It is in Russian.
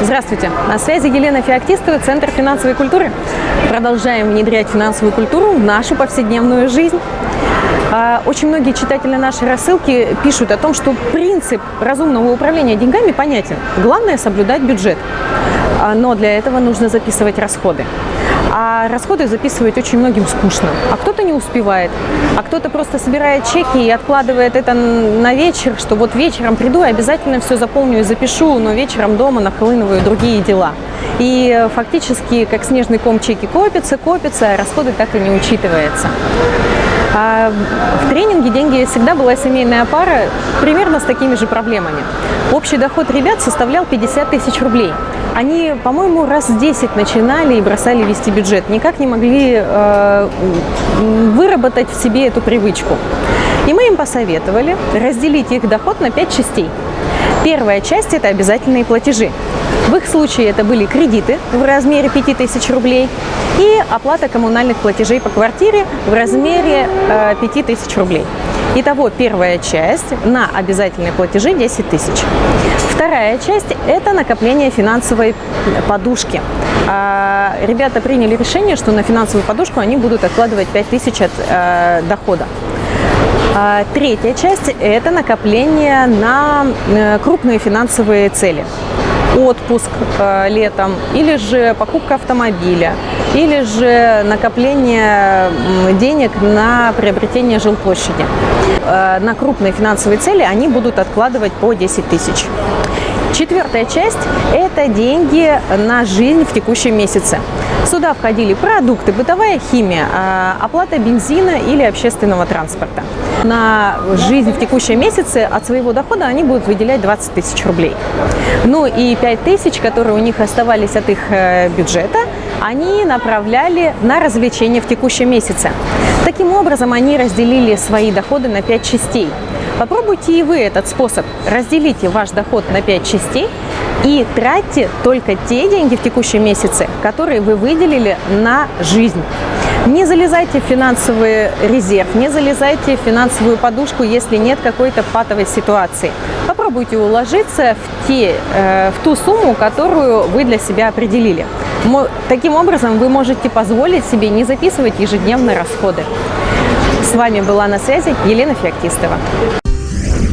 Здравствуйте! На связи Елена Феоктистова, Центр финансовой культуры. Продолжаем внедрять финансовую культуру в нашу повседневную жизнь. А, очень многие читатели нашей рассылки пишут о том, что принцип разумного управления деньгами понятен. Главное – соблюдать бюджет. А, но для этого нужно записывать расходы. А расходы записывать очень многим скучно. А кто-то не успевает, а кто-то просто собирает чеки и откладывает это на вечер, что вот вечером приду и обязательно все заполню и запишу, но вечером дома нахлынываю другие дела. И фактически, как снежный ком, чеки копятся, копятся, а расходы так и не учитываются. А в тренинге «Деньги всегда» была семейная пара примерно с такими же проблемами. Общий доход ребят составлял 50 тысяч рублей. Они, по-моему, раз 10 начинали и бросали вести бюджет. Никак не могли э, выработать в себе эту привычку. И мы им посоветовали разделить их доход на 5 частей. Первая часть – это обязательные платежи. В их случае это были кредиты в размере 5000 рублей и оплата коммунальных платежей по квартире в размере э, 5000 рублей. Итого первая часть на обязательные платежи 10 тысяч. Вторая часть – это накопление финансовой подушки. А, ребята приняли решение, что на финансовую подушку они будут откладывать 5 тысяч от э, дохода. А, третья часть – это накопление на э, крупные финансовые цели отпуск э, летом, или же покупка автомобиля, или же накопление денег на приобретение жилплощади. Э, на крупные финансовые цели они будут откладывать по 10 тысяч. Четвертая часть – это деньги на жизнь в текущем месяце. Сюда входили продукты, бытовая химия, э, оплата бензина или общественного транспорта на жизнь в текущем месяце от своего дохода они будут выделять 20 тысяч рублей. Ну и 5 тысяч, которые у них оставались от их э, бюджета, они направляли на развлечения в текущем месяце. Таким образом, они разделили свои доходы на 5 частей. Попробуйте и вы этот способ. Разделите ваш доход на 5 частей и тратьте только те деньги в текущем месяце, которые вы выделили на жизнь. Не залезайте в финансовый резерв, не залезайте в финансовую подушку, если нет какой-то патовой ситуации. Попробуйте уложиться в, те, э, в ту сумму, которую вы для себя определили. Таким образом, вы можете позволить себе не записывать ежедневные расходы. С вами была на связи Елена Феоктистова. Yeah.